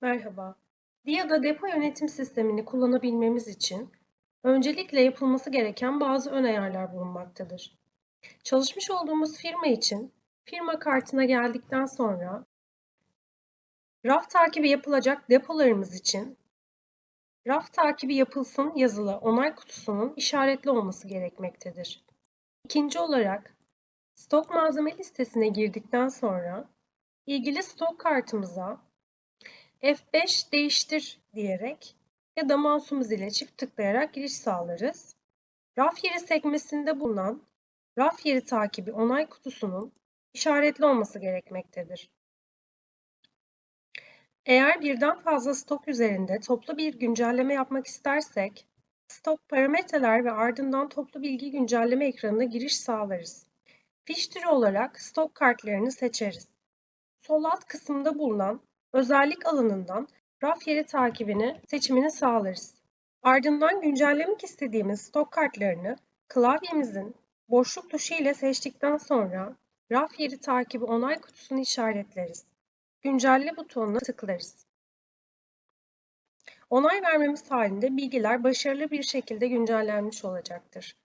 Merhaba. DIA'da depo yönetim sistemini kullanabilmemiz için öncelikle yapılması gereken bazı ön ayarlar bulunmaktadır. Çalışmış olduğumuz firma için firma kartına geldikten sonra raf takibi yapılacak depolarımız için raf takibi yapılsın yazılı onay kutusunun işaretli olması gerekmektedir. İkinci olarak stok malzeme listesine girdikten sonra ilgili stok kartımıza F5 değiştir diyerek ya da mouse'umuz ile çift tıklayarak giriş sağlarız. Raf yeri sekmesinde bulunan raf yeri takibi onay kutusunun işaretli olması gerekmektedir. Eğer birden fazla stok üzerinde toplu bir güncelleme yapmak istersek, stok parametreler ve ardından toplu bilgi güncelleme ekranına giriş sağlarız. Fiş türü olarak stok kartlarını seçeriz. Sol alt kısımda bulunan özellik alanından raf yeri takibini seçimini sağlarız. Ardından güncellemek istediğimiz stok kartlarını klavyemizin boşluk tuşu ile seçtikten sonra raf yeri takibi onay kutusunu işaretleriz. Güncelle butonuna tıklarız. Onay vermemiz halinde bilgiler başarılı bir şekilde güncellenmiş olacaktır.